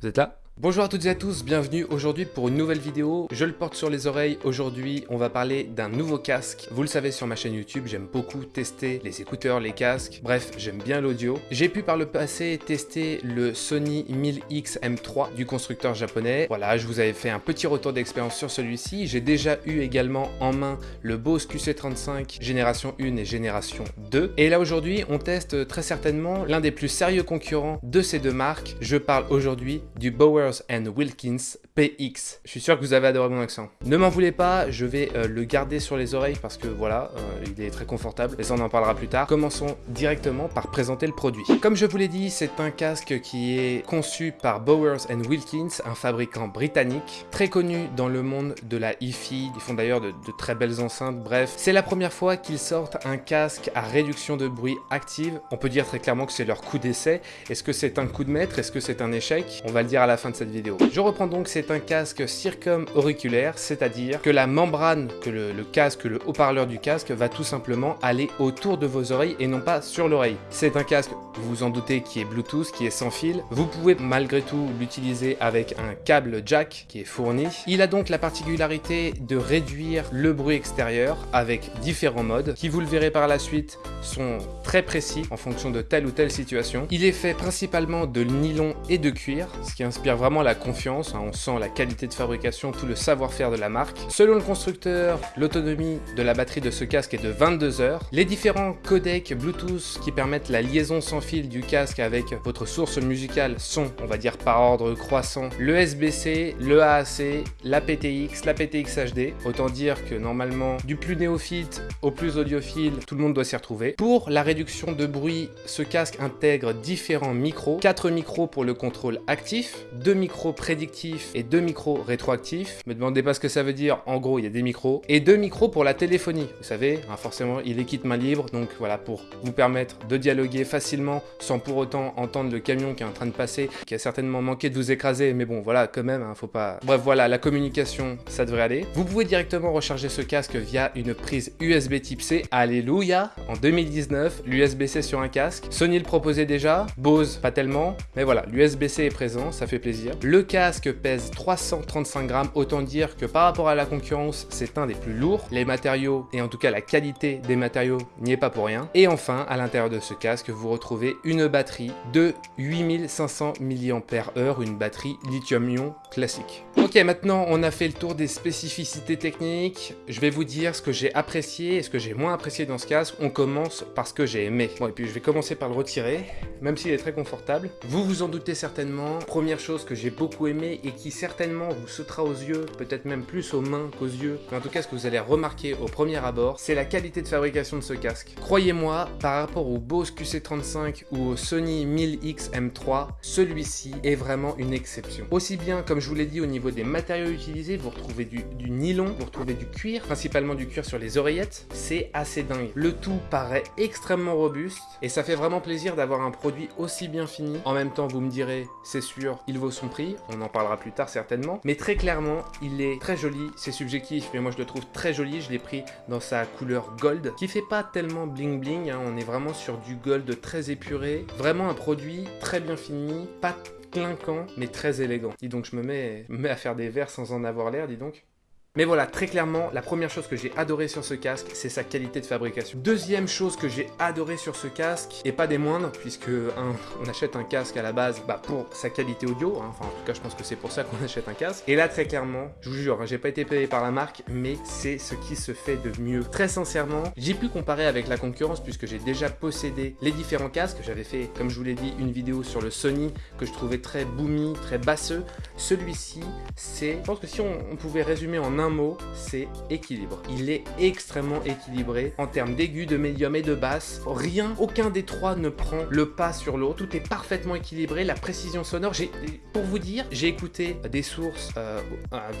Vous êtes là? Bonjour à toutes et à tous, bienvenue aujourd'hui pour une nouvelle vidéo. Je le porte sur les oreilles. Aujourd'hui, on va parler d'un nouveau casque. Vous le savez sur ma chaîne YouTube, j'aime beaucoup tester les écouteurs, les casques. Bref, j'aime bien l'audio. J'ai pu par le passé tester le Sony 1000X M3 du constructeur japonais. Voilà, je vous avais fait un petit retour d'expérience sur celui-ci. J'ai déjà eu également en main le Bose QC35 génération 1 et génération 2. Et là aujourd'hui, on teste très certainement l'un des plus sérieux concurrents de ces deux marques. Je parle aujourd'hui du And Wilkins PX. Je suis sûr que vous avez adoré mon accent. Ne m'en voulez pas, je vais euh, le garder sur les oreilles parce que voilà, euh, il est très confortable et ça on en parlera plus tard. Commençons directement par présenter le produit. Comme je vous l'ai dit, c'est un casque qui est conçu par Bowers and Wilkins, un fabricant britannique, très connu dans le monde de la hi-fi, ils font d'ailleurs de, de très belles enceintes, bref. C'est la première fois qu'ils sortent un casque à réduction de bruit active. On peut dire très clairement que c'est leur coup d'essai. Est-ce que c'est un coup de maître? Est-ce que c'est un échec? On va le dire à la fin de cette vidéo. Je reprends donc, c'est un casque circum-auriculaire, c'est-à-dire que la membrane, que le, casque, le haut-parleur du casque va tout simplement aller autour de vos oreilles et non pas sur l'oreille. C'est un casque, vous vous en doutez, qui est Bluetooth, qui est sans fil. Vous pouvez malgré tout l'utiliser avec un câble jack qui est fourni. Il a donc la particularité de réduire le bruit extérieur avec différents modes qui, vous le verrez par la suite, sont très précis en fonction de telle ou telle situation. Il est fait principalement de nylon et de cuir, ce qui inspire vraiment la confiance, hein. on sent la qualité de fabrication, tout le savoir-faire de la marque. Selon le constructeur, l'autonomie de la batterie de ce casque est de 22 heures. Les différents codecs Bluetooth qui permettent la liaison sans fil du casque avec votre source musicale sont, on va dire par ordre croissant, le SBC, le AAC, la PTX, la PTX HD. Autant dire que normalement, du plus néophyte au plus audiophile, tout le monde doit s'y retrouver. Pour la réduction de bruit, ce casque intègre différents micros, 4 micros pour le contrôle actif, 2 micros prédictifs et deux micros rétroactifs. Me demandez pas ce que ça veut dire, en gros il y a des micros. Et deux micros pour la téléphonie. Vous savez, hein, forcément il est kit main libre, donc voilà, pour vous permettre de dialoguer facilement sans pour autant entendre le camion qui est en train de passer, qui a certainement manqué de vous écraser, mais bon voilà, quand même, hein, faut pas... Bref voilà, la communication, ça devrait aller. Vous pouvez directement recharger ce casque via une prise USB type C, alléluia En 2019, l'USB-C sur un casque, Sony le proposait déjà, Bose pas tellement, mais voilà, l'USB-C est présent, ça fait plaisir. Le casque pèse 335 grammes, autant dire que par rapport à la concurrence, c'est un des plus lourds. Les matériaux, et en tout cas la qualité des matériaux, n'y est pas pour rien. Et enfin, à l'intérieur de ce casque, vous retrouvez une batterie de 8500 mAh, une batterie lithium-ion classique. Ok, maintenant on a fait le tour des spécificités techniques. Je vais vous dire ce que j'ai apprécié et ce que j'ai moins apprécié dans ce casque. On commence par ce que j'ai aimé. Bon, et puis je vais commencer par le retirer, même s'il est très confortable. Vous vous en doutez certainement. Première chose que j'ai beaucoup aimé et qui certainement vous sautera aux yeux, peut-être même plus aux mains qu'aux yeux, mais en tout cas ce que vous allez remarquer au premier abord, c'est la qualité de fabrication de ce casque. Croyez-moi, par rapport au Bose QC35 ou au Sony 1000X M3, celui-ci est vraiment une exception. Aussi bien, comme je vous l'ai dit, au niveau des matériaux utilisés, vous retrouvez du, du nylon, vous retrouvez du cuir, principalement du cuir sur les oreillettes, c'est assez dingue. Le tout paraît extrêmement robuste et ça fait vraiment plaisir d'avoir un produit aussi bien fini. En même temps, vous me direz, c'est sûr, il vaut son prix, on en parlera plus tard certainement, mais très clairement, il est très joli, c'est subjectif, mais moi je le trouve très joli, je l'ai pris dans sa couleur gold, qui fait pas tellement bling bling, hein. on est vraiment sur du gold très épuré, vraiment un produit très bien fini, pas clinquant, mais très élégant. Dis donc, je me mets, me mets à faire des verres sans en avoir l'air, dis donc. Mais voilà, très clairement, la première chose que j'ai adoré sur ce casque, c'est sa qualité de fabrication. Deuxième chose que j'ai adoré sur ce casque, et pas des moindres, puisque on achète un casque à la base bah, pour sa qualité audio, hein. enfin en tout cas je pense que c'est pour ça qu'on achète un casque. Et là très clairement, je vous jure, hein, j'ai pas été payé par la marque, mais c'est ce qui se fait de mieux. Très sincèrement, j'ai pu comparer avec la concurrence puisque j'ai déjà possédé les différents casques. J'avais fait, comme je vous l'ai dit, une vidéo sur le Sony que je trouvais très boomy, très basseux. Celui-ci, c'est, je pense que si on, pouvait résumer en un mot, c'est équilibre. Il est extrêmement équilibré en termes d'aigu, de médium et de basse. Rien, aucun des trois ne prend le pas sur l'autre. Tout est parfaitement équilibré. La précision sonore, pour vous dire, j'ai écouté des sources euh,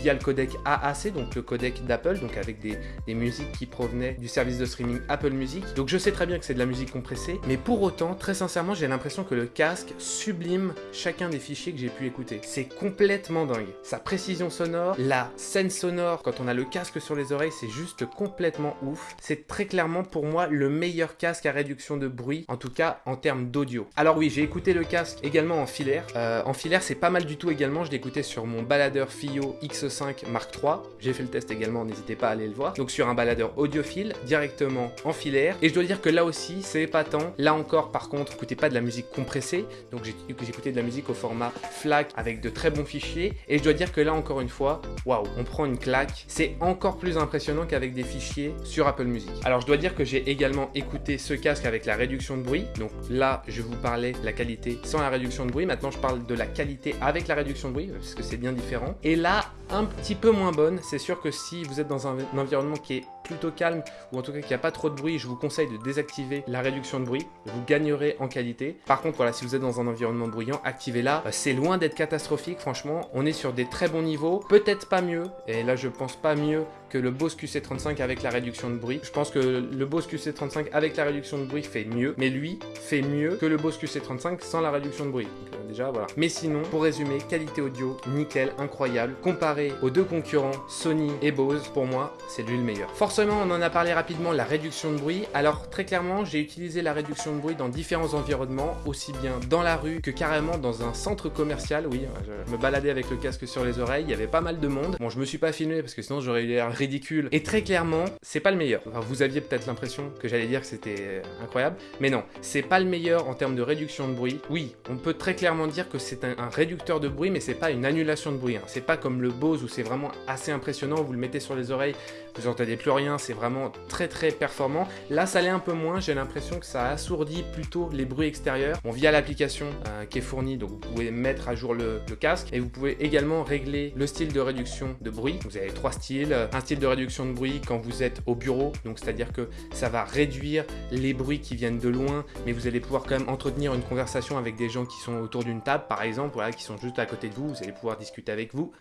via le codec AAC, donc le codec d'Apple, donc avec des, des musiques qui provenaient du service de streaming Apple Music. Donc je sais très bien que c'est de la musique compressée, mais pour autant, très sincèrement, j'ai l'impression que le casque sublime chacun des fichiers que j'ai pu écouter. C'est complètement dingue. Sa précision sonore, la scène sonore quand on a le casque sur les oreilles, c'est juste complètement ouf. C'est très clairement pour moi le meilleur casque à réduction de bruit, en tout cas en termes d'audio. Alors oui, j'ai écouté le casque également en filaire. Euh, en filaire, c'est pas mal du tout également. Je l'ai écouté sur mon baladeur FIO X5 Mark III. J'ai fait le test également, n'hésitez pas à aller le voir. Donc sur un baladeur audiophile, directement en filaire. Et je dois dire que là aussi, c'est épatant. Là encore, par contre, écoutez pas de la musique compressée. Donc j'ai écouté de la musique au format FLAC avec de très bons fichiers. Et je dois dire que là encore une fois, waouh, on prend une C'est encore plus impressionnant qu'avec des fichiers sur Apple Music. Alors je dois dire que j'ai également écouté ce casque avec la réduction de bruit. Donc là, je vous parlais de la qualité sans la réduction de bruit. Maintenant, je parle de la qualité avec la réduction de bruit, parce que c'est bien différent. Et là, un petit peu moins bonne. C'est sûr que si vous êtes dans un, environnement qui est plutôt calme, ou en tout cas qui n'y a pas trop de bruit, je vous conseille de désactiver la réduction de bruit. Vous gagnerez en qualité. Par contre, voilà, si vous êtes dans un environnement bruyant, activez-la. C'est loin d'être catastrophique, franchement. On est sur des très bons niveaux. Peut-être pas mieux, et là je pense pas mieux que le Bose QC35 avec la réduction de bruit. Je pense que le Bose QC35 avec la réduction de bruit fait mieux, mais lui fait mieux que le Bose QC35 sans la réduction de bruit. Donc, euh, déjà, voilà. Mais sinon, pour résumer, qualité audio, nickel, incroyable. Comparé aux deux concurrents, Sony et Bose, pour moi, c'est lui le meilleur. Forcément, on en a parlé rapidement, la réduction de bruit. Alors, très clairement, j'ai utilisé la réduction de bruit dans différents environnements, aussi bien dans la rue que carrément dans un centre commercial. Oui, je me baladais avec le casque sur les oreilles, il y avait pas mal de monde. Bon, je me suis pas filmé parce que sinon j'aurais eu l'air ridicule. Et très clairement, c'est pas le meilleur. vous aviez peut-être l'impression que j'allais dire que c'était euh, incroyable, mais non, c'est pas le meilleur en termes de réduction de bruit. Oui, on peut très clairement dire que c'est un, réducteur de bruit, mais c'est pas une annulation de bruit. Hein. C'est pas comme le Bose où c'est vraiment assez impressionnant, vous le mettez sur les oreilles, vous entendez plus rien, c'est vraiment très très performant. Là, ça l'est un peu moins, j'ai l'impression que ça assourdit plutôt les bruits extérieurs. Bon, via l'application euh, qui est fournie, donc vous pouvez mettre à jour le, casque et vous pouvez également régler le style de réduction de bruit. Vous avez trois styles, un style de réduction de bruit quand vous êtes au bureau, donc c'est-à-dire que ça va réduire les bruits qui viennent de loin, mais vous allez pouvoir quand même entretenir une conversation avec des gens qui sont autour d'une table, par exemple, qui sont juste à côté de vous, vous allez pouvoir discuter avec vous,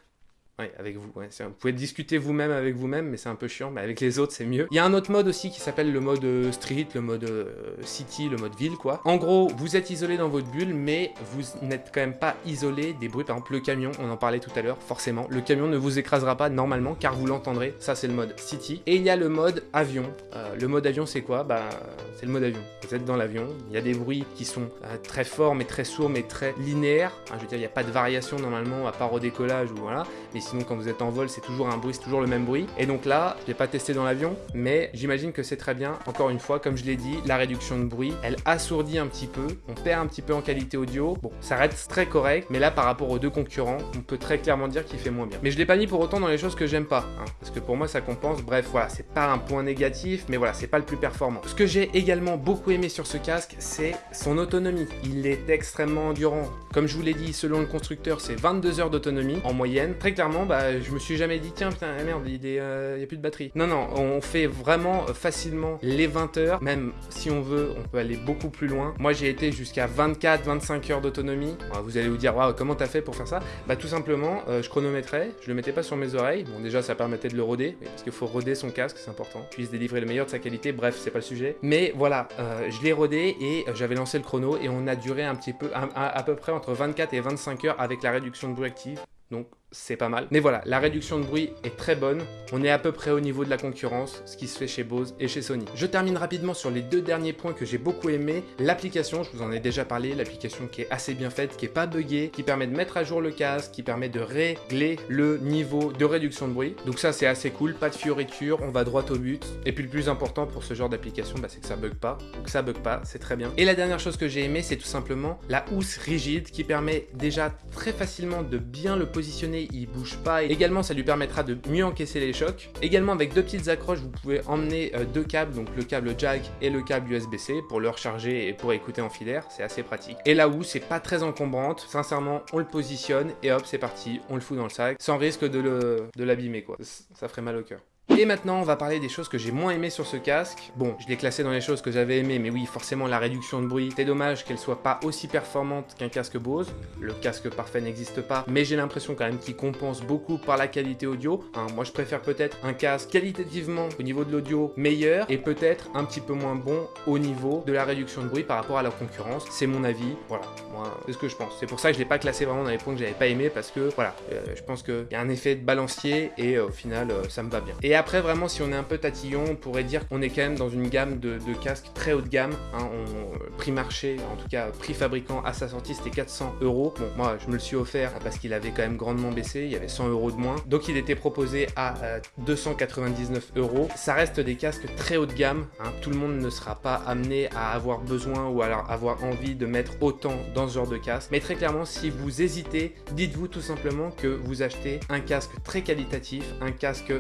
avec vous. Vous pouvez discuter vous-même avec vous-même, mais c'est un peu chiant. Mais avec les autres, c'est mieux. Il y a un autre mode aussi qui s'appelle le mode euh, street, le mode euh, city, le mode ville, quoi. En gros, vous êtes isolé dans votre bulle, mais vous n'êtes quand même pas isolé des bruits. Par exemple, le camion, on en parlait tout à l'heure, forcément. Le camion ne vous écrasera pas normalement, car vous l'entendrez. Ça, c'est le mode city. Et il y a le mode avion. Euh, le mode avion, c'est quoi? Bah, c'est le mode avion. Vous êtes dans l'avion, il y a des bruits qui sont très forts, mais très sourds, mais très linéaires. je veux dire, il n'y a pas de variation normalement, à part au décollage ou voilà. Mais sinon, quand vous êtes en vol, c'est toujours un bruit, c'est toujours le même bruit. Et donc là, je l'ai pas testé dans l'avion, mais j'imagine que c'est très bien. Encore une fois, comme je l'ai dit, la réduction de bruit, elle assourdit un petit peu, on perd un petit peu en qualité audio. Bon, ça reste très correct, mais là, par rapport aux deux concurrents, on peut très clairement dire qu'il fait moins bien. Mais je l'ai pas mis pour autant dans les choses que j'aime pas, hein, parce que pour moi, ça compense. Bref, voilà, c'est pas un point négatif, mais voilà, c'est pas le plus performant. Ce que j'ai également beaucoup aimé sur ce casque, c'est son autonomie. Il est extrêmement endurant. Comme je vous l'ai dit, selon le constructeur, c'est 22 heures d'autonomie en moyenne. Très clairement, bah, je me suis jamais dit, tiens, putain, merde, il n'y euh, a plus de batterie. Non, non, on fait vraiment facilement les 20 heures. Même si on veut, on peut aller beaucoup plus loin. Moi, j'ai été jusqu'à 24, 25 heures d'autonomie. Vous allez vous dire, waouh, comment t'as fait pour faire ça? Bah, tout simplement, euh, je chronométrais, je le mettais pas sur mes oreilles. Bon, déjà, ça permettait de le roder, parce qu'il faut roder son casque, c'est important. Puisse délivrer le meilleur de sa qualité. Bref, c'est pas le sujet. Mais voilà, euh, je l'ai rodé et j'avais lancé le chrono et on a duré un petit peu, à, à peu près entre 24 et 25 heures avec la réduction de bruit active. Donc c'est pas mal. Mais voilà, la réduction de bruit est très bonne. On est à peu près au niveau de la concurrence, ce qui se fait chez Bose et chez Sony. Je termine rapidement sur les deux derniers points que j'ai beaucoup aimé. L'application, je vous en ai déjà parlé, l'application qui est assez bien faite, qui est pas buggée, qui permet de mettre à jour le casque, qui permet de régler le niveau de réduction de bruit. Donc ça, c'est assez cool, pas de fioriture, on va droit au but. Et puis le plus important pour ce genre d'application, bah, c'est que ça bug pas. Donc ça bug pas, c'est très bien. Et la dernière chose que j'ai aimé, c'est tout simplement la housse rigide qui permet déjà très facilement de bien le positionner il bouge pas. Également, ça lui permettra de mieux encaisser les chocs. Également, avec deux petites accroches, vous pouvez emmener euh, deux câbles, donc le câble jack et le câble USB-C pour le recharger et pour écouter en filaire. C'est assez pratique. Et là où c'est pas très encombrante, sincèrement, on le positionne et hop, c'est parti, on le fout dans le sac sans risque de l'abîmer quoi. Ça ferait mal au cœur. Et maintenant, on va parler des choses que j'ai moins aimées sur ce casque. Bon, je l'ai classé dans les choses que j'avais aimées, mais oui, forcément, la réduction de bruit. C'est dommage qu'elle soit pas aussi performante qu'un casque Bose. Le casque parfait n'existe pas, mais j'ai l'impression quand même qu'il compense beaucoup par la qualité audio. Hein, moi, je préfère peut-être un casque qualitativement au niveau de l'audio meilleur et peut-être un petit peu moins bon au niveau de la réduction de bruit par rapport à la concurrence. C'est mon avis. Voilà, moi, c'est ce que je pense. C'est pour ça que je l'ai pas classé vraiment dans les points que j'avais pas aimé parce que voilà, euh, je pense qu'il y a un effet de balancier et euh, au final, euh, ça me va bien. Vraiment, si on est un peu tatillon, on pourrait dire qu'on est quand même dans une gamme de, casques très haut de gamme. Hein, on, prix marché, en tout cas prix fabricant à sa sortie, c'était 400 euros. Bon, moi, je me le suis offert parce qu'il avait quand même grandement baissé. Il y avait 100 euros de moins. Donc, il était proposé à 299 euros. Ça reste des casques très haut de gamme. Hein. Tout le monde ne sera pas amené à avoir besoin ou alors avoir envie de mettre autant dans ce genre de casque. Mais très clairement, si vous hésitez, dites-vous tout simplement que vous achetez un casque très qualitatif, un casque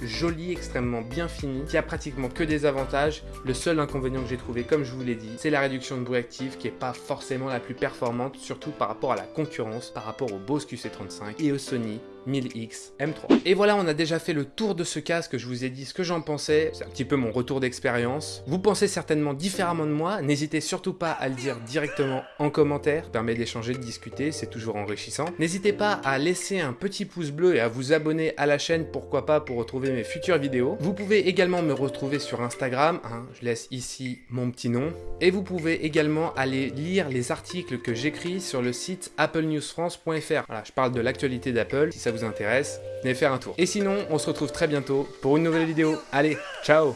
joli, extrêmement bien fini, qui a pratiquement que des avantages. Le seul inconvénient que j'ai trouvé, comme je vous l'ai dit, c'est la réduction de bruit actif qui est pas forcément la plus performante, surtout par rapport à la concurrence, par rapport au Bose QC35 et au Sony 1000X M3. Et voilà, on a déjà fait le tour de ce casque, je vous ai dit ce que j'en pensais, c'est un petit peu mon retour d'expérience. Vous pensez certainement différemment de moi, n'hésitez surtout pas à le dire directement en commentaire, ça permet d'échanger, de discuter, c'est toujours enrichissant. N'hésitez pas à laisser un petit pouce bleu et à vous abonner à la chaîne, pourquoi pas, pour retrouver mes futures vidéos. Vous pouvez également me retrouver sur Instagram, hein, je laisse ici mon petit nom, et vous pouvez également aller lire les articles que j'écris sur le site applenewsfrance.fr. Je parle de l'actualité d'Apple, si ça vous intéresse, venez faire un tour. Et sinon, on se retrouve très bientôt pour une nouvelle vidéo. Allez, ciao